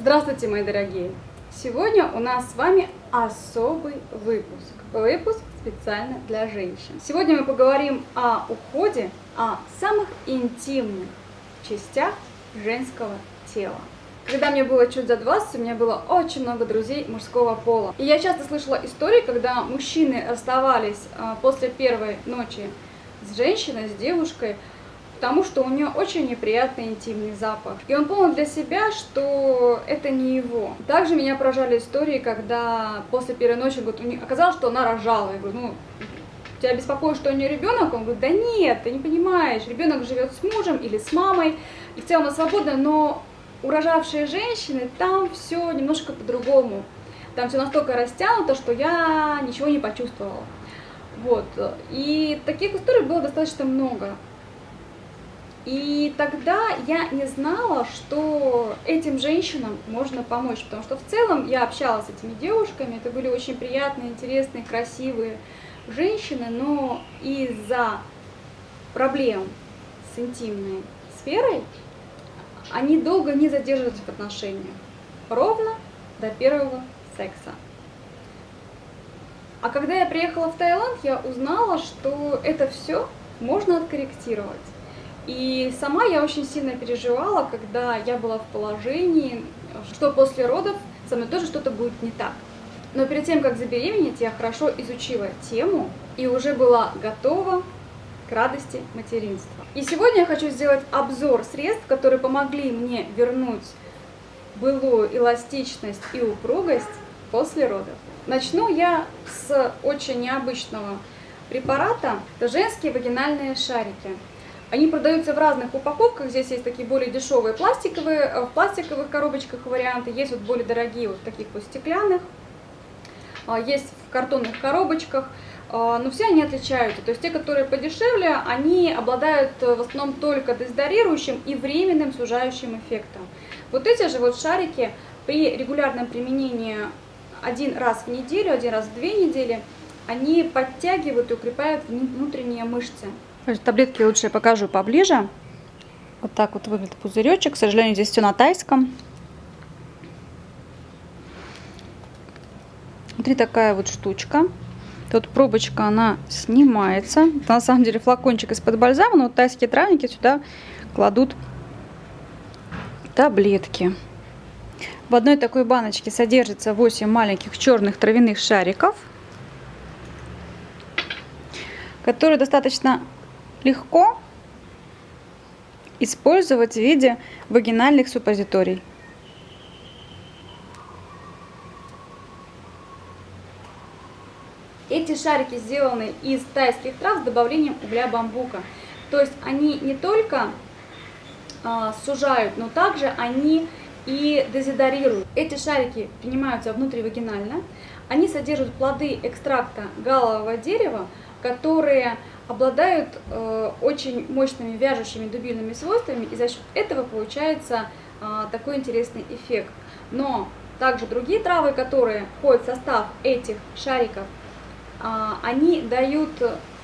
Здравствуйте, мои дорогие! Сегодня у нас с вами особый выпуск. Выпуск специально для женщин. Сегодня мы поговорим о уходе, о самых интимных частях женского тела. Когда мне было чуть за 20, у меня было очень много друзей мужского пола. И я часто слышала истории, когда мужчины расставались а, после первой ночи с женщиной, с девушкой, потому что у нее очень неприятный интимный запах. И он понял для себя, что это не его. Также меня поражали истории, когда после первой ночи говорит, оказалось, что она рожала. Я говорю, ну, тебя беспокоит, что у нее ребенок? Он говорит, да нет, ты не понимаешь, ребенок живет с мужем или с мамой, и в целом она свободна, но у рожавшей женщины там все немножко по-другому. Там все настолько растянуто, что я ничего не почувствовала. Вот. И таких историй было достаточно много. И тогда я не знала, что этим женщинам можно помочь, потому что в целом я общалась с этими девушками, это были очень приятные, интересные, красивые женщины, но из-за проблем с интимной сферой они долго не задерживаются в отношениях, ровно до первого секса. А когда я приехала в Таиланд, я узнала, что это все можно откорректировать. И сама я очень сильно переживала, когда я была в положении, что после родов со мной тоже что-то будет не так. Но перед тем, как забеременеть, я хорошо изучила тему и уже была готова к радости материнства. И сегодня я хочу сделать обзор средств, которые помогли мне вернуть былую эластичность и упругость после родов. Начну я с очень необычного препарата. Это женские вагинальные шарики. Они продаются в разных упаковках. Здесь есть такие более дешевые пластиковые, э, в пластиковых коробочках варианты. Есть вот более дорогие, вот таких вот стеклянных. А, есть в картонных коробочках. А, но все они отличаются. То есть те, которые подешевле, они обладают э, в основном только дезодорирующим и временным сужающим эффектом. Вот эти же вот шарики при регулярном применении один раз в неделю, один раз в две недели, они подтягивают и укрепляют внутренние мышцы. Таблетки лучше я покажу поближе. Вот так вот выглядит пузыречек. К сожалению, здесь все на тайском. Внутри такая вот штучка. Тут пробочка, она снимается. Это на самом деле флакончик из-под бальзама, но вот тайские травники сюда кладут таблетки. В одной такой баночке содержится 8 маленьких черных травяных шариков, которые достаточно легко использовать в виде вагинальных суппозиторий. Эти шарики сделаны из тайских трав с добавлением угля бамбука. То есть они не только э, сужают, но также они и дезодорируют. Эти шарики принимаются внутривагинально. Они содержат плоды экстракта галового дерева, которые обладают э, очень мощными вяжущими дубильными свойствами, и за счет этого получается э, такой интересный эффект. Но также другие травы, которые входят в состав этих шариков, э, они дают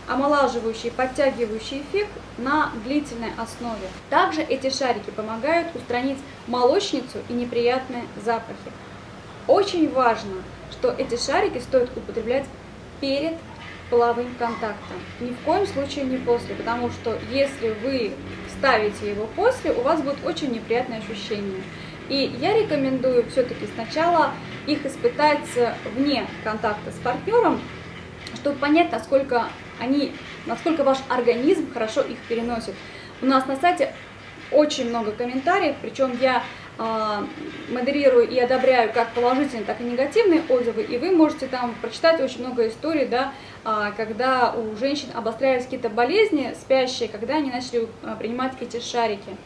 омолаживающий, подтягивающий эффект на длительной основе. Также эти шарики помогают устранить молочницу и неприятные запахи. Очень важно, что эти шарики стоит употреблять перед половым контактом. Ни в коем случае не после, потому что если вы ставите его после, у вас будет очень неприятное ощущение. И я рекомендую все-таки сначала их испытать вне контакта с партнером, чтобы понять, насколько они, насколько ваш организм хорошо их переносит. У нас на сайте очень много комментариев, причем я э, модерирую и одобряю как положительные, так и негативные отзывы, и вы можете там прочитать очень много историй, да, э, когда у женщин обострялись какие-то болезни спящие, когда они начали э, принимать эти шарики.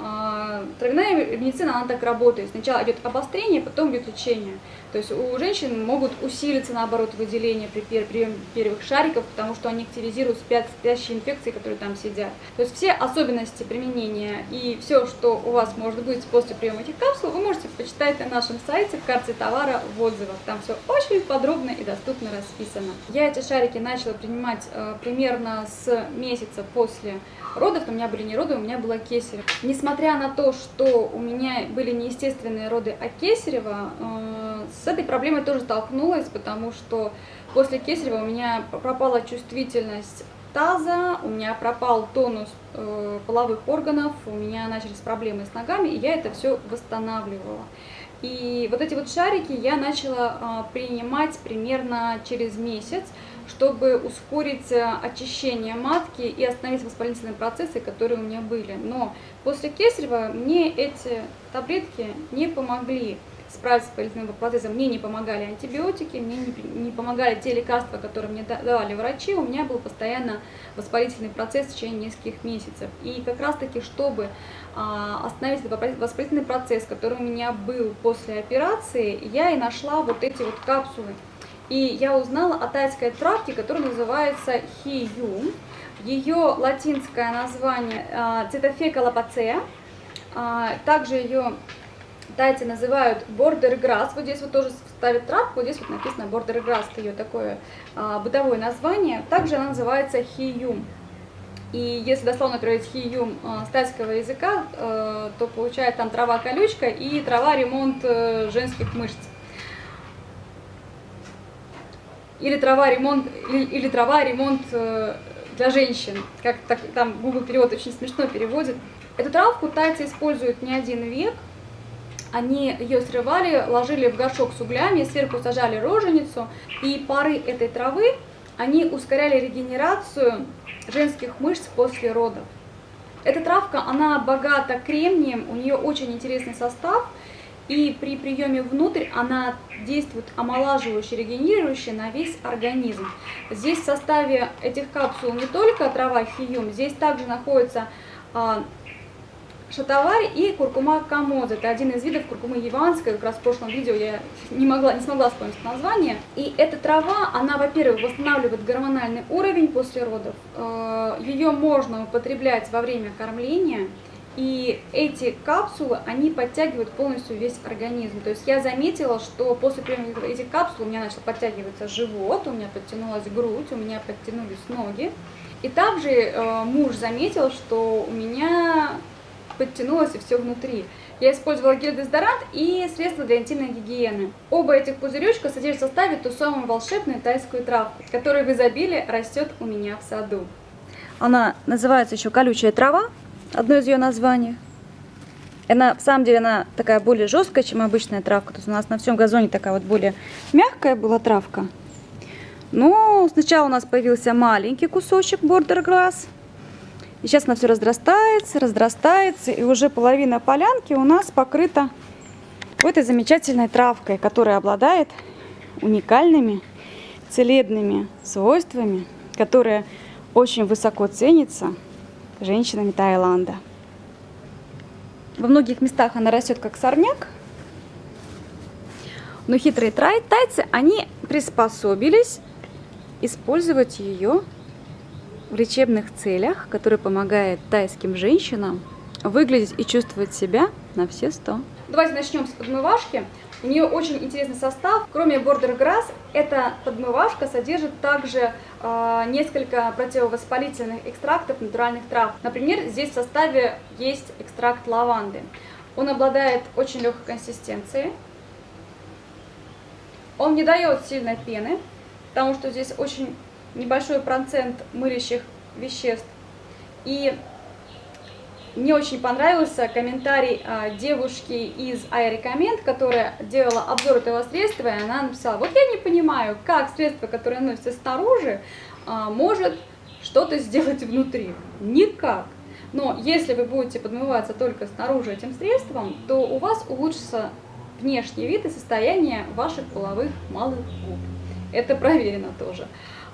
А, травяная медицина, она так работает. Сначала идет обострение, потом идет лечение. То есть у женщин могут усилиться, наоборот, выделение при приеме первых шариков, потому что они активизируют спящие инфекции, которые там сидят. То есть все особенности применения и все, что у вас может быть после приема этих капсул, вы можете почитать на нашем сайте в карте товара в отзывах. Там все очень подробно и доступно расписано. Я эти шарики начала принимать э, примерно с месяца после родов. У меня были не роды, у меня была. Несмотря несмотря на то, что у меня были неестественные роды от Кесарева, э, с этой проблемой тоже столкнулась, потому что после Кесарева у меня пропала чувствительность таза, у меня пропал тонус э, половых органов, у меня начались проблемы с ногами, и я это все восстанавливала. И вот эти вот шарики я начала э, принимать примерно через месяц, чтобы ускорить э, очищение матки и остановить воспалительные процессы, которые у меня были. Но после кесарева мне эти таблетки не помогли справиться с воспалительным процессом. Мне не помогали антибиотики, мне не, не помогали те лекарства, которые мне давали врачи. У меня был постоянно воспалительный процесс в течение нескольких месяцев. И как раз таки, чтобы а, остановить этот воспалительный процесс, который у меня был после операции, я и нашла вот эти вот капсулы и я узнала о тайской травке, которая называется хию. Ее латинское название э, цитофека лапацея. А, также ее тайцы называют бордерграсс. Вот здесь вот тоже ставят травку, здесь вот написано бордерграсс, ее такое а, бытовое название. Также она называется хиюм. И если дословно переводить хиюм с тайского языка, э, то получается там трава колючка и трава ремонт э, женских мышц или трава ремонт, или, или трава ремонт э, для женщин, как так, там Google перевод очень смешно переводит. Эту травку тайцы используют не один век, они ее срывали, ложили в горшок с углями, сверху сажали роженицу, и пары этой травы, они ускоряли регенерацию женских мышц после родов. Эта травка, она богата кремнием, у нее очень интересный состав – и при приеме внутрь она действует омолаживающе, регенерирующе на весь организм. Здесь в составе этих капсул не только трава хиюм, здесь также находится шатаварь и куркума камоза. Это один из видов куркумы яванской. Как раз в прошлом видео я не, могла, не смогла вспомнить название. И эта трава, она, во-первых, восстанавливает гормональный уровень после родов. А, Ее можно употреблять во время кормления. И эти капсулы, они подтягивают полностью весь организм. То есть я заметила, что после приема этих капсул у меня начал подтягиваться живот, у меня подтянулась грудь, у меня подтянулись ноги. И также э, муж заметил, что у меня подтянулось и все внутри. Я использовала гель-дезодорант и средства для интимной гигиены. Оба этих пузыречка содержат в составе ту самую волшебную тайскую травку, которая в изобилии растет у меня в саду. Она называется еще колючая трава одно из ее названий. Она, в самом деле, она такая более жесткая, чем обычная травка. То есть у нас на всем газоне такая вот более мягкая была травка. Но сначала у нас появился маленький кусочек бордер глаз. И сейчас она все разрастается, разрастается. И уже половина полянки у нас покрыта вот этой замечательной травкой, которая обладает уникальными целебными свойствами, которая очень высоко ценится женщинами Таиланда. Во многих местах она растет как сорняк, но хитрые тайцы, они приспособились использовать ее в лечебных целях, которые помогают тайским женщинам выглядеть и чувствовать себя на все сто. Давайте начнем с подмывашки. У нее очень интересный состав. Кроме Border Grass, эта подмывашка содержит также э, несколько противовоспалительных экстрактов натуральных трав. Например, здесь в составе есть экстракт лаванды. Он обладает очень легкой консистенцией. Он не дает сильной пены, потому что здесь очень небольшой процент мылящих веществ. И мне очень понравился комментарий а, девушки из iRecommend, которая делала обзор этого средства, и она написала, вот я не понимаю, как средство, которое носится снаружи, а, может что-то сделать внутри. Никак. Но если вы будете подмываться только снаружи этим средством, то у вас улучшится внешний вид и состояние ваших половых малых губ. Это проверено тоже.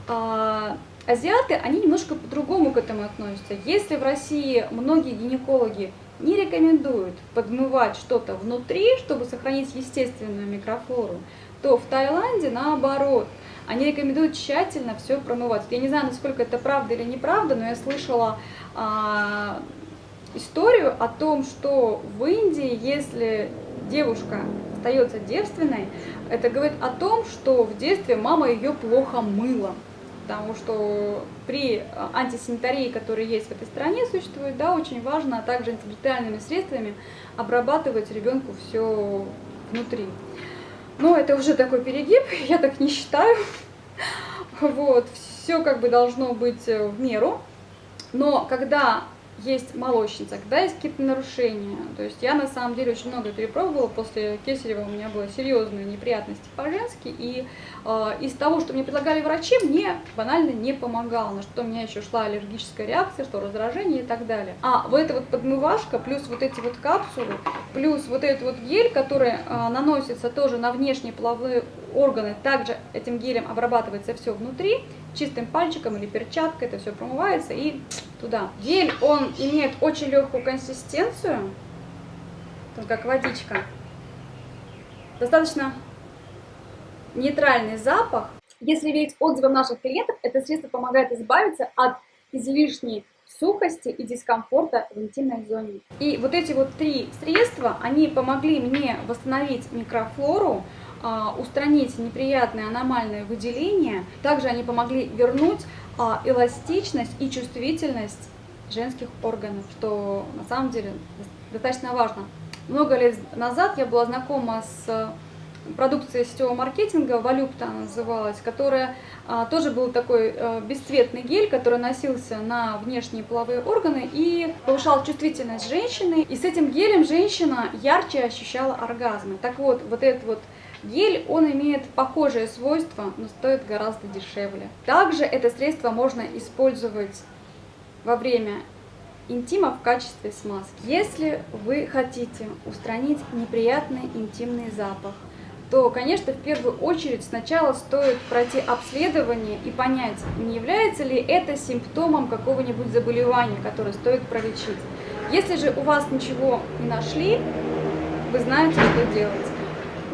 А, Азиаты, они немножко по-другому к этому относятся. Если в России многие гинекологи не рекомендуют подмывать что-то внутри, чтобы сохранить естественную микрофлору, то в Таиланде наоборот. Они рекомендуют тщательно все промывать. Я не знаю, насколько это правда или неправда, но я слышала а, историю о том, что в Индии, если девушка остается девственной, это говорит о том, что в детстве мама ее плохо мыла. Потому что при антисанитарии, которая есть в этой стране, существует, да, очень важно, а также антибактериальными средствами обрабатывать ребенку все внутри. Но это уже такой перегиб, я так не считаю. Вот, все как бы должно быть в меру. Но когда есть молочница, когда есть какие-то нарушения. То есть я на самом деле очень много перепробовала. После Кесарева у меня были серьезные неприятности по-женски. И э, из того, что мне предлагали врачи, мне банально не помогало. На что у меня еще шла аллергическая реакция, что раздражение и так далее. А вот эта вот подмывашка, плюс вот эти вот капсулы, плюс вот этот вот гель, который э, наносится тоже на внешние половые органы, также этим гелем обрабатывается все внутри, чистым пальчиком или перчаткой это все промывается и туда. Гель, он имеет очень легкую консистенцию, как водичка. Достаточно нейтральный запах. Если верить отзывам наших клиентов, это средство помогает избавиться от излишней сухости и дискомфорта в интимной зоне. И вот эти вот три средства, они помогли мне восстановить микрофлору, устранить неприятные аномальные выделения. Также они помогли вернуть а, эластичность и чувствительность женских органов, что на самом деле достаточно важно. Много лет назад я была знакома с продукцией сетевого маркетинга, Валюпта называлась, которая а, тоже был такой а, бесцветный гель, который носился на внешние половые органы и повышал чувствительность женщины. И с этим гелем женщина ярче ощущала оргазмы. Так вот, вот этот вот Гель, он имеет похожие свойства, но стоит гораздо дешевле. Также это средство можно использовать во время интима в качестве смазки. Если вы хотите устранить неприятный интимный запах, то, конечно, в первую очередь сначала стоит пройти обследование и понять, не является ли это симптомом какого-нибудь заболевания, которое стоит пролечить. Если же у вас ничего не нашли, вы знаете, что делать.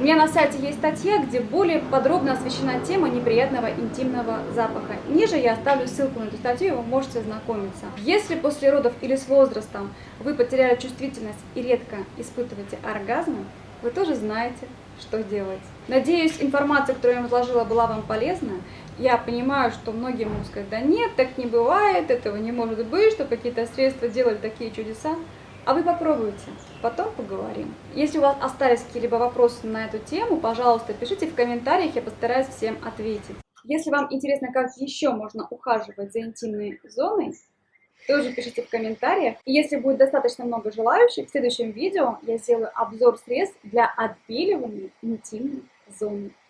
У меня на сайте есть статья, где более подробно освещена тема неприятного интимного запаха. Ниже я оставлю ссылку на эту статью, вы можете ознакомиться. Если после родов или с возрастом вы потеряли чувствительность и редко испытываете оргазмы, вы тоже знаете, что делать. Надеюсь, информация, которую я вам изложила, была вам полезна. Я понимаю, что многие могут сказать, да нет, так не бывает, этого не может быть, что какие-то средства делали такие чудеса. А вы попробуйте, потом поговорим. Если у вас остались какие-либо вопросы на эту тему, пожалуйста, пишите в комментариях, я постараюсь всем ответить. Если вам интересно, как еще можно ухаживать за интимной зоной, тоже пишите в комментариях. И если будет достаточно много желающих, в следующем видео я сделаю обзор средств для отбеливания интимной зоны.